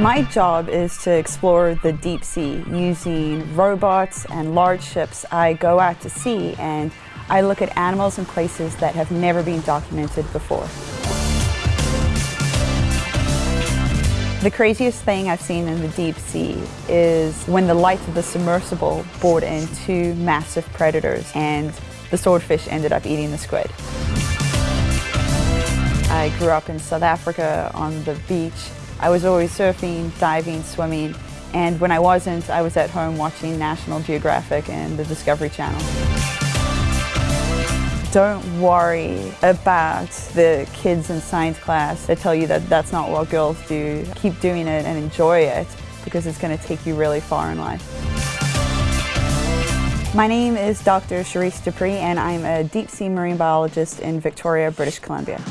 My job is to explore the deep sea using robots and large ships. I go out to sea and I look at animals and places that have never been documented before. The craziest thing I've seen in the deep sea is when the lights of the submersible bored in two massive predators and the swordfish ended up eating the squid. I grew up in South Africa on the beach I was always surfing, diving, swimming, and when I wasn't, I was at home watching National Geographic and the Discovery Channel. Don't worry about the kids in science class that tell you that that's not what girls do. Keep doing it and enjoy it because it's going to take you really far in life. My name is Dr. Cherisse Du Preez and I'm a deep sea marine biologist in Victoria, British Columbia.